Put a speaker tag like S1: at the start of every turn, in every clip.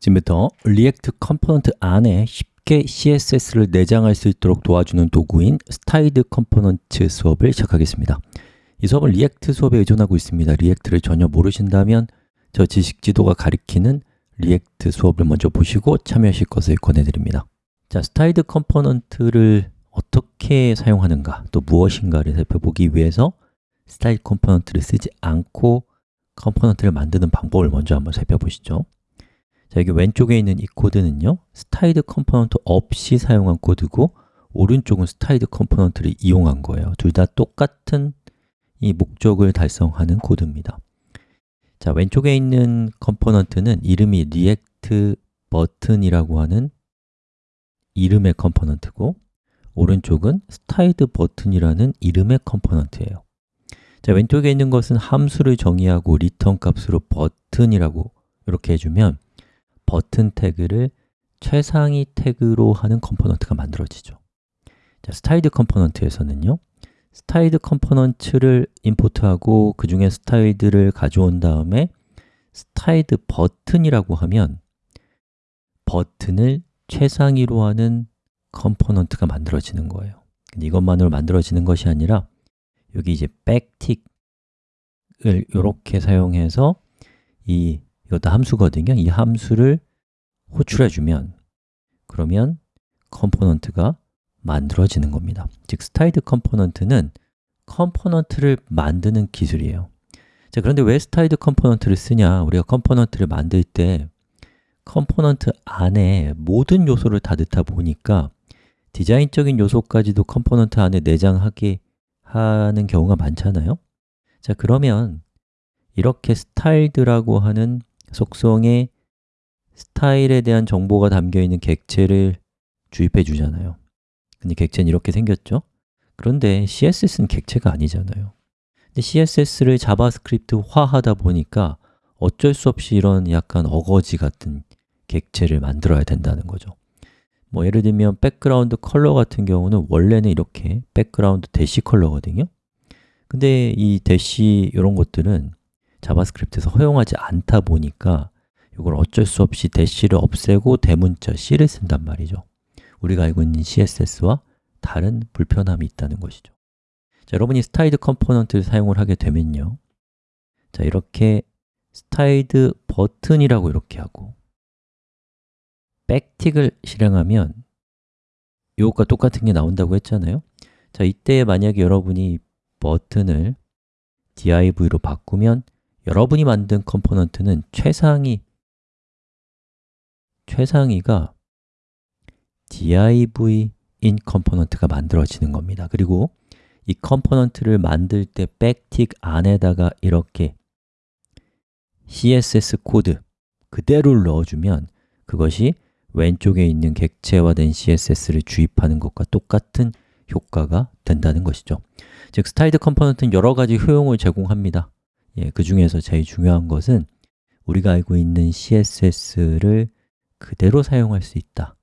S1: 지금부터 React component 안에 쉽게 CSS를 내장할 수 있도록 도와주는 도구인 styled component 수업을 시작하겠습니다. 이 수업은 React 수업에 의존하고 있습니다. React를 전혀 모르신다면 저 지식 지도가 가리키는 React 수업을 먼저 보시고 참여하실 것을 권해드립니다. 자, styled component를 어떻게 사용하는가, 또 무엇인가를 살펴보기 위해서 styled component를 쓰지 않고 component를 만드는 방법을 먼저 한번 살펴보시죠 자, 여기 왼쪽에 있는 이 코드는요 styled component 없이 사용한 코드고 오른쪽은 styled component를 이용한 거예요. 둘 다 똑같은 이 목적을 달성하는 코드입니다. 자, 왼쪽에 있는 component는 이름이 React 버튼이라고 하는 이름의 component고 오른쪽은 styled 버튼이라는 이름의 component예요. 자, 왼쪽에 있는 것은 함수를 정의하고 return 값으로 버튼이라고 이렇게 해주면 버튼 태그를 최상위 태그로 하는 component가 만들어지죠. 자, styled component에서는요 styled component를 import하고 그 중에 styled를 가져온 다음에 styled 버튼이라고 하면 버튼을 최상위로 하는 component가 만들어지는 거예요. 근데 이것만으로 만들어지는 것이 아니라 여기 이제 backtick을 이렇게 사용해서 이 이것도 함수거든요. 이 함수를 호출해 주면 그러면 component가 만들어지는 겁니다. 즉, styled component는 component를 만드는 기술이에요. 자, 그런데 왜 styled component를 쓰냐? 우리가 component를 만들 때 component 안에 모든 요소를 다 넣다 보니까 디자인적인 요소까지도 component 안에 내장하게 하는 경우가 많잖아요. 자, 그러면 이렇게 스타일드라고 하는 속성에 스타일에 대한 정보가 담겨 있는 객체를 주입해 주잖아요. 근데 객체는 이렇게 생겼죠? 그런데 CSS는 객체가 아니잖아요. 근데 CSS를 JavaScript화 하다 보니까 어쩔 수 없이 이런 약간 어거지 같은 객체를 만들어야 된다는 거죠. 뭐 예를 들면 background color 같은 경우는 원래는 이렇게 background 대시 color거든요. 근데 이 대시 이런 것들은 JavaScript에서 허용하지 않다 보니까 이걸 어쩔 수 없이 대시를 없애고 대문자 C를 쓴단 말이죠. 우리가 알고 있는 CSS와 다른 불편함이 있다는 것이죠. 자, 여러분이 styled component를 사용을 하게 되면요. 자, 이렇게 styled 버튼이라고 이렇게 하고 backtick을 실행하면 이것과 똑같은 게 나온다고 했잖아요. 자, 이때 만약에 여러분이 버튼을 div로 바꾸면 여러분이 만든 component는 최상위 최상위가 div인 component가 만들어지는 겁니다. 그리고 이 component를 만들 때 backtick 안에다가 이렇게 css 코드 그대로를 넣어주면 그것이 왼쪽에 있는 객체화된 css를 주입하는 것과 똑같은 효과가 된다는 것이죠. 즉, styled component는 여러 가지 효용을 제공합니다 예, 그 중에서 제일 중요한 것은 우리가 알고 있는 CSS를 그대로 사용할 수 있다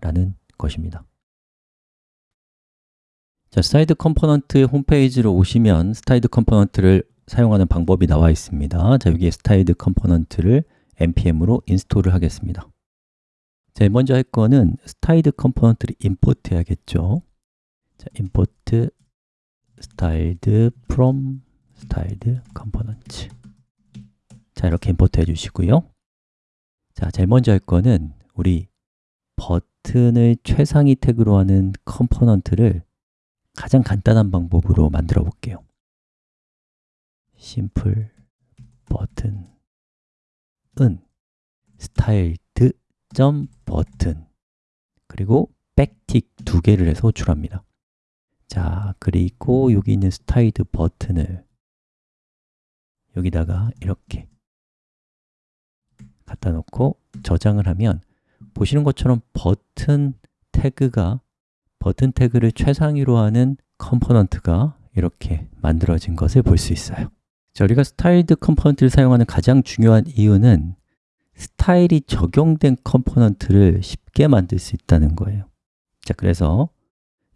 S1: 라는 것입니다. 자, styled component 홈페이지로 오시면 styled component를 사용하는 방법이 나와 있습니다. 자, 여기에 스타일드 컴포넌트를 npm으로 인스톨을 하겠습니다. 자, 먼저 할 거는 styled component를 import 해야겠죠? 자, import styled from styled component 자, 이렇게 import 해주시고요. 자, 제일 먼저 할 거는 우리 버튼을 최상위 태그로 하는 component를 가장 간단한 방법으로 만들어 볼게요. simple 버튼은. styled 점 버튼. 그리고 backtick 두 개를 해서 호출합니다. 자, 그리고 여기 있는 styled 버튼을 여기다가 이렇게 갖다 놓고 저장을 하면 보시는 것처럼 버튼 태그가 버튼 태그를 최상위로 하는 component가 이렇게 만들어진 것을 볼 수 있어요. 자, 우리가 styled component를 사용하는 가장 중요한 이유는 스타일이 적용된 component를 쉽게 만들 수 있다는 거예요. 자, 그래서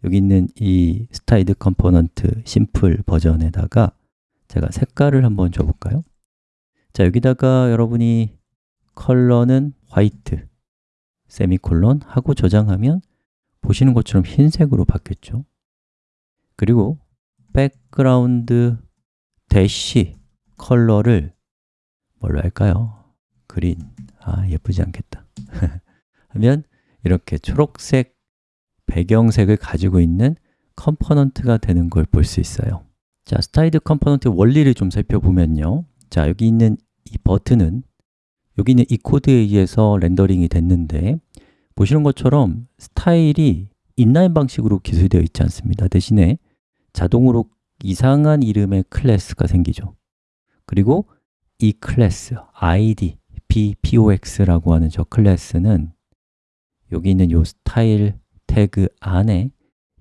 S1: 여기 있는 이 styled component simple 버튼에다가 제가 색깔을 한번 줘볼까요? 자, 여기다가 여러분이 color는 white semicolon 하고 저장하면 보시는 것처럼 흰색으로 바뀌었죠 그리고 background dash color를 뭘로 할까요? green 아 예쁘지 않겠다 하면 이렇게 초록색 배경색을 가지고 있는 component가 되는 걸 볼 수 있어요 자, styled component 원리를 좀 살펴보면요. 자, 여기 있는 이 버튼은 여기 있는 이 코드에 의해서 rendering이 됐는데 보시는 것처럼 스타일이 inline 방식으로 기술되어 있지 않습니다. 대신에 자동으로 이상한 이름의 class가 생기죠. 그리고 이 class, id, p, pox라고 하는 저 class는 여기 있는 이 스타일 태그 안에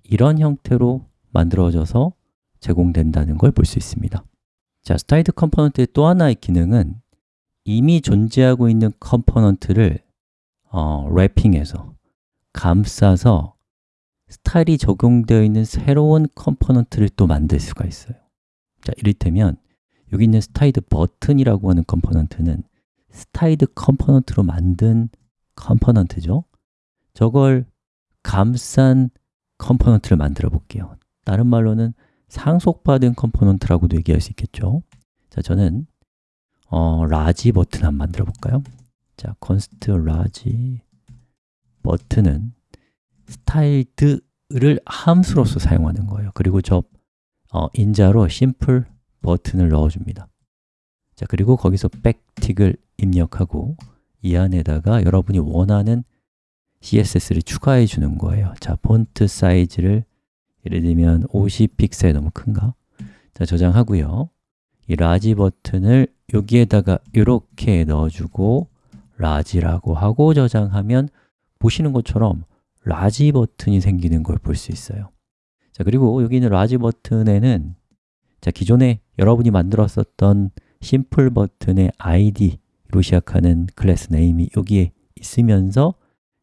S1: 이런 형태로 만들어져서 제공된다는 걸 볼 수 있습니다. 자, styled component의 또 하나의 기능은 이미 존재하고 있는 component를 어, wrapping해서 감싸서 스타일이 적용되어 있는 새로운 component를 또 만들 수가 있어요. 자, 이를테면 여기 있는 styled button이라고 하는 component는 styled component로 만든 component죠. 저걸 감싼 component를 만들어 볼게요. 다른 말로는 상속받은 component라고도 얘기할 수 있겠죠? 자, 저는 어, large button 한번 만들어 볼까요? 자, const 라지 버튼은 스타일드를 함수로서 사용하는 거예요. 그리고 저 어, 인자로 simple button을 넣어줍니다. 자, 그리고 거기서 backtick을 입력하고 이 안에다가 여러분이 원하는 CSS를 추가해 주는 거예요. 자, font size를 예를 들면 50픽셀 너무 큰가? 자, 저장하고요 이 large button을 여기에다가 이렇게 넣어주고 large라고 하고 저장하면 보시는 것처럼 large button이 생기는 걸 볼 수 있어요 자 그리고 여기 있는 large button에는 자 기존에 여러분이 만들었었던 simple button의 id로 시작하는 class name이 여기에 있으면서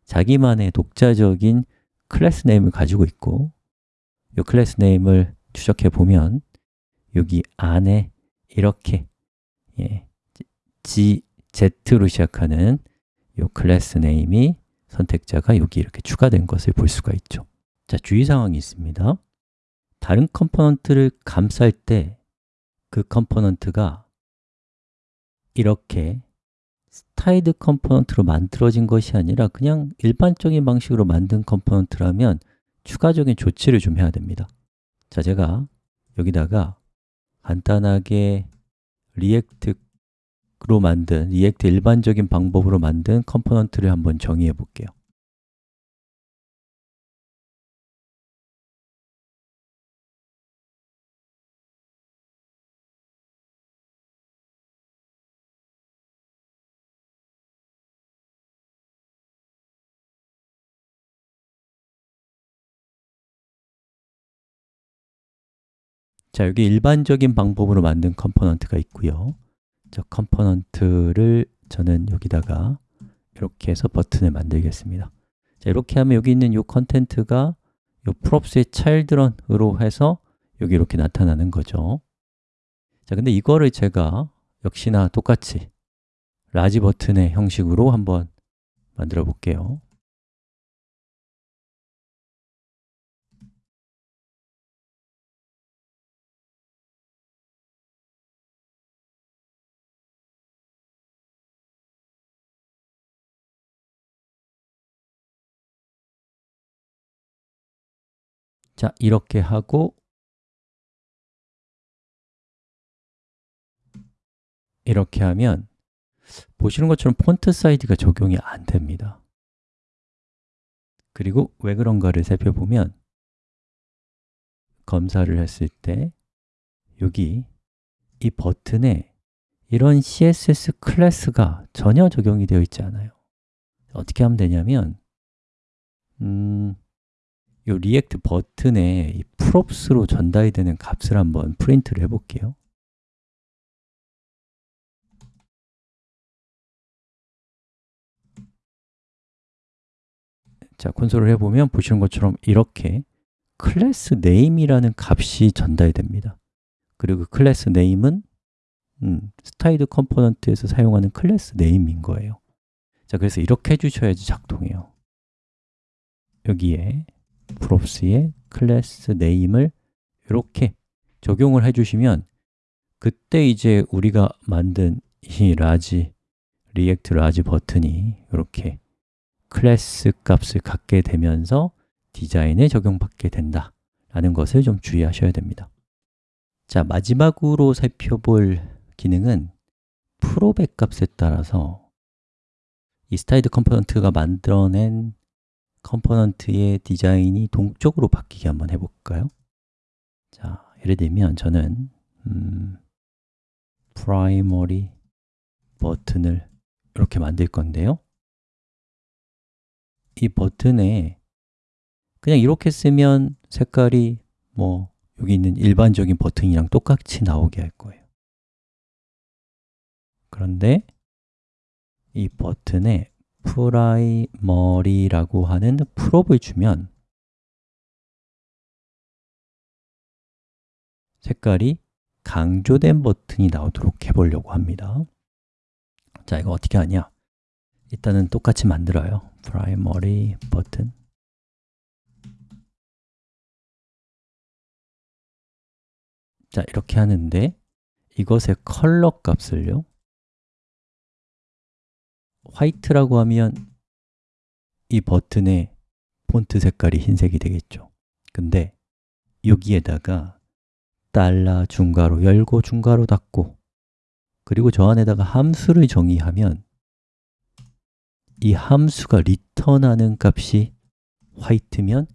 S1: 자기만의 독자적인 class name을 가지고 있고 이 class name을 추적해 보면 여기 안에 이렇게 예, G, Z로 시작하는 이 class name이 선택자가 여기 이렇게 추가된 것을 볼 수가 있죠. 자, 주의사항이 있습니다. 다른 component를 감쌀 때 그 component가 이렇게 styled component로 만들어진 것이 아니라 그냥 일반적인 방식으로 만든 component라면 추가적인 조치를 좀 해야 됩니다. 자, 제가 여기다가 간단하게 React로 만든, React 일반적인 방법으로 만든 component를 한번 정의해 볼게요 자, 여기 일반적인 방법으로 만든 component가 있고요. 저 component를 저는 여기다가 이렇게 해서 버튼을 만들겠습니다. 자, 이렇게 하면 여기 있는 이 content가 이 props의 children으로 해서 여기 이렇게 나타나는 거죠. 자, 근데 이거를 제가 역시나 똑같이 large button의 형식으로 한번 만들어 볼게요 자, 이렇게 하고 이렇게 하면 보시는 것처럼 폰트 사이즈가 적용이 안 됩니다. 그리고 왜 그런가를 살펴보면 검사를 했을 때 여기 이 버튼에 이런 CSS 클래스가 전혀 적용이 되어 있지 않아요. 어떻게 하면 되냐면 음, 이 React button에 이 props로 전달이 되는 값을 한번 프린트를 해볼게요. 자, 콘솔을 해보면 보시는 것처럼 이렇게 class name이라는 값이 전달됩니다. 그리고 그 class name은 음, styled component에서 사용하는 class name인 거예요. 자, 그래서 이렇게 해주셔야지 작동해요. 여기에 props의 class name을 이렇게 적용을 해주시면 그때 이제 우리가 만든 이 large, React large button이 이렇게 클래스 값을 갖게 되면서 디자인에 적용받게 된다 라는 것을 좀 주의하셔야 됩니다. 자, 마지막으로 살펴볼 기능은 props 값에 따라서 이 styled component가 만들어낸 component의 디자인이 동적으로 바뀌게 한번 해볼까요? 자, 예를 들면 저는 음, primary button을 이렇게 만들 건데요 이 버튼에 그냥 이렇게 쓰면 색깔이 뭐 여기 있는 일반적인 버튼이랑 똑같이 나오게 할 거예요 그런데 이 버튼에 프라이머리라고 하는 프롭을 주면 색깔이 강조된 버튼이 나오도록 해보려고 합니다. 자, 이거 어떻게 하냐? 일단은 똑같이 만들어요. primary 버튼. 자, 이렇게 하는데 이것의 컬러 값을요 화이트라고 하면 이 버튼의 폰트 색깔이 흰색이 되겠죠. 근데 여기에다가 달러 중괄호 열고 중괄호 닫고 그리고 저 안에다가 함수를 정의하면 이 함수가 리턴하는 값이 white면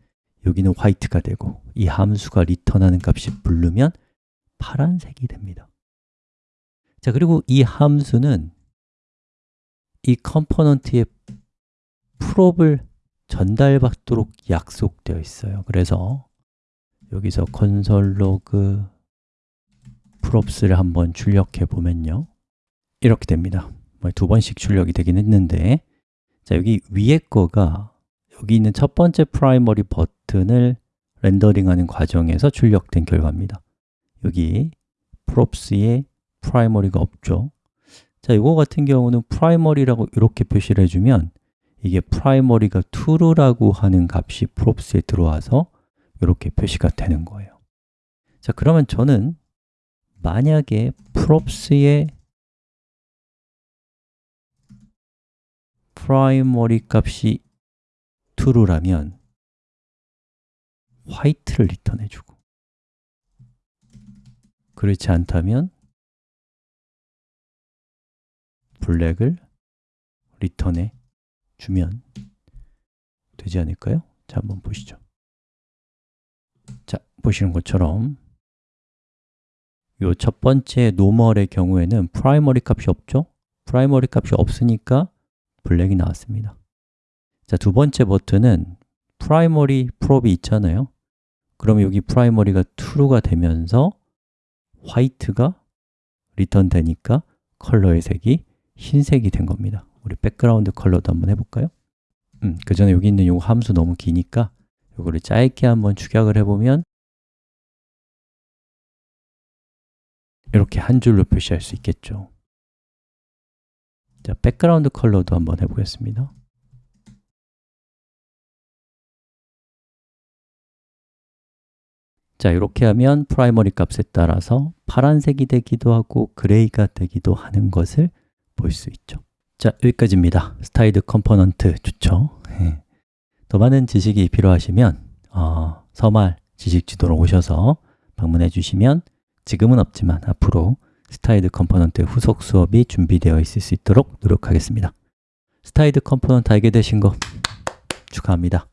S1: 여기는 white가 되고 이 함수가 리턴하는 값이 blue면 파란색이 됩니다. 자, 그리고 이 함수는 이 component의 prop을 전달받도록 약속되어 있어요. 그래서 여기서 로그 props를 한번 출력해 보면요. 이렇게 됩니다. 뭐두 번씩 출력이 되긴 했는데 자 여기 위에 거가 여기 있는 첫 번째 primary 버튼을 렌더링하는 과정에서 출력된 결과입니다. 여기 props에 primary가 없죠 자, 이거 같은 경우는 primary라고 이렇게 표시를 해주면 이게 primary가 true라고 하는 값이 props에 들어와서 이렇게 표시가 되는 거예요. 자, 그러면 저는 만약에 props의 primary 값이 true라면 화이트를 리턴해주고 그렇지 않다면 블랙을 리턴해 주면 되지 않을까요? 자, 한번 보시죠 자, 보시는 것처럼 요첫 번째 normal의 경우에는 primary 값이 없죠? primary 값이 없으니까 black이 나왔습니다 자, 두 번째 버튼은 primary prop이 있잖아요 그럼 여기 프라이머리가 true가 되면서 화이트가 리턴 되니까 컬러의 색이 흰색이 된 겁니다. 우리 background color도 한번 해볼까요? 음, 그 전에 여기 있는 요 함수 너무 기니까 이거를 짧게 한번 축약을 해보면 이렇게 한 줄로 표시할 수 있겠죠. 자, background color도 한번 해보겠습니다. 자, 이렇게 하면 primary 값에 따라서 파란색이 되기도 하고 gray가 되기도 하는 것을 볼 수 있죠 자, 여기까지입니다 styled component 좋죠? 예. 더 많은 지식이 필요하시면 어, 서말 지식지도로 오셔서 방문해 주시면 지금은 없지만 앞으로 styled component 후속 수업이 준비되어 있을 수 있도록 노력하겠습니다 styled component 알게 되신 거 축하합니다